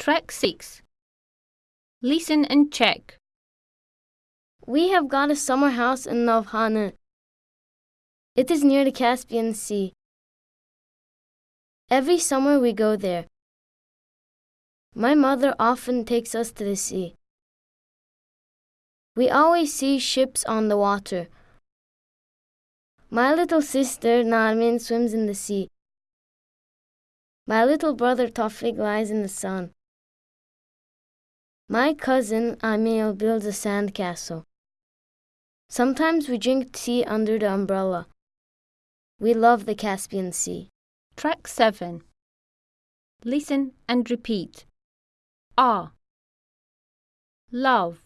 Track 6. Listen and check. We have got a summer house in Novkhani. It is near the Caspian Sea. Every summer we go there. My mother often takes us to the sea. We always see ships on the water. My little sister Narmin swims in the sea. My little brother Tawfiq lies in the sun. My cousin Amil builds a sand castle. Sometimes we drink tea under the umbrella. We love the Caspian Sea. Track 7. Listen and repeat. Ah. Love.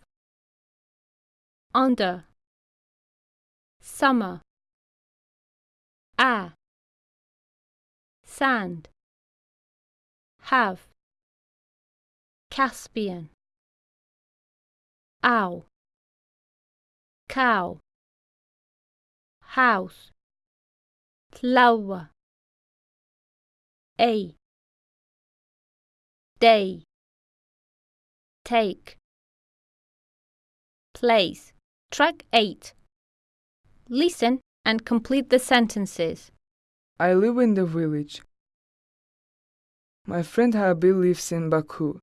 Under. Summer. Ah. Sand. Have. Caspian. Ow. Cow. House. Flower. A. Day. Take. Place. Track 8. Listen and complete the sentences. I live in the village. My friend Habil lives in Baku.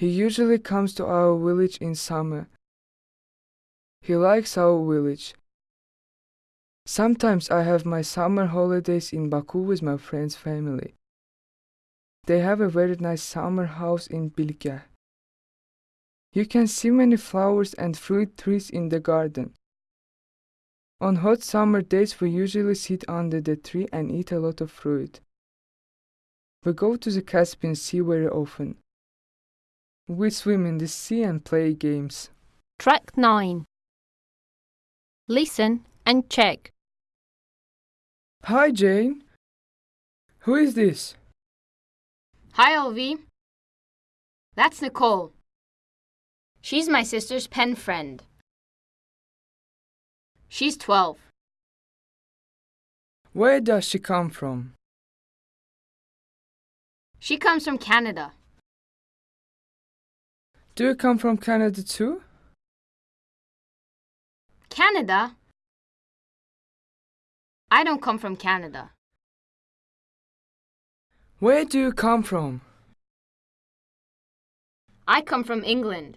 He usually comes to our village in summer. He likes our village. Sometimes I have my summer holidays in Baku with my friend's family. They have a very nice summer house in Bilgah. You can see many flowers and fruit trees in the garden. On hot summer days, we usually sit under the tree and eat a lot of fruit. We go to the Caspian Sea very often. We swim in the sea and play games. Track 9. Listen and check. Hi, Jane. Who is this? Hi, Olvi. That's Nicole. She's my sister's pen friend. She's 12. Where does she come from? She comes from Canada. Do you come from Canada too? Canada? I don't come from Canada. Where do you come from? I come from England.